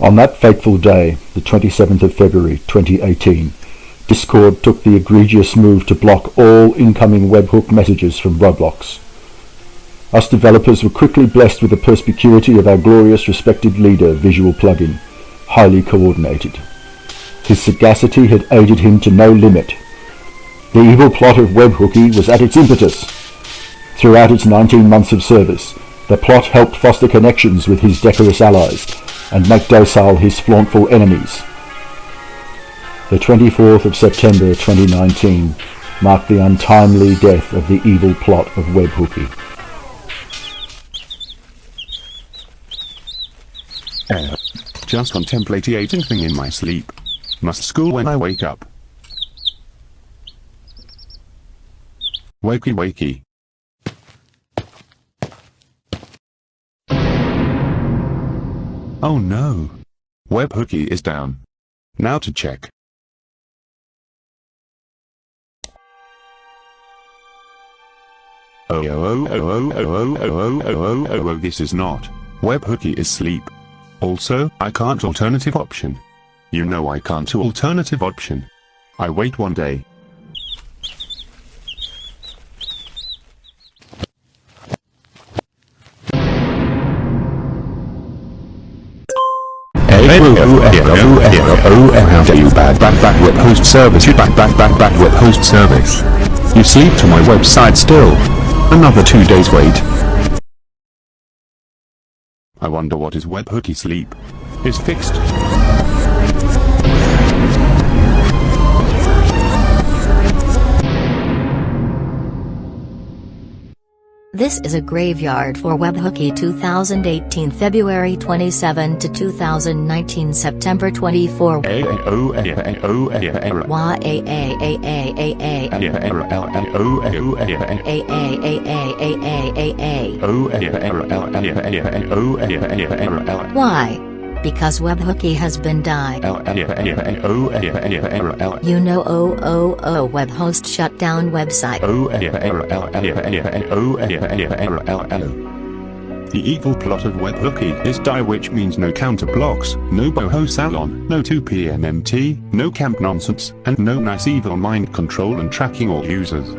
On that fateful day, the 27th of February 2018, Discord took the egregious move to block all incoming webhook messages from Roblox. Us developers were quickly blessed with the perspicuity of our glorious respected leader Visual Plugin, highly coordinated. His sagacity had aided him to no limit. The evil plot of Webhooky was at its impetus. Throughout its 19 months of service, the plot helped foster connections with his decorous allies and make docile his flauntful enemies. The 24th of September 2019 marked the untimely death of the evil plot of Webhooky. Uh, just contemplating thing in my sleep. Must school when I wake up. Wakey wakey. Oh no. Webhooky is down. Now to check. Oh oh oh oh oh oh oh oh oh oh oh this is not. Webhooky is sleep. Also, I can't alternative option. You know I can't alternative option. I wait one day. You bad bad bad web host service you bad bad bad bad web host service. You sleep to my website still. Another two days wait. I wonder what is webhooky sleep. Is fixed. This is a graveyard for Webhooky 2018 February 27 to 2019 September 24 Why? Because Webhooky has been died. You know oh oh oh web host shut down website. The evil plot of Webhooky is die which means no counter blocks, no boho salon, no 2pm MT, no camp nonsense, and no nice evil mind control and tracking all users.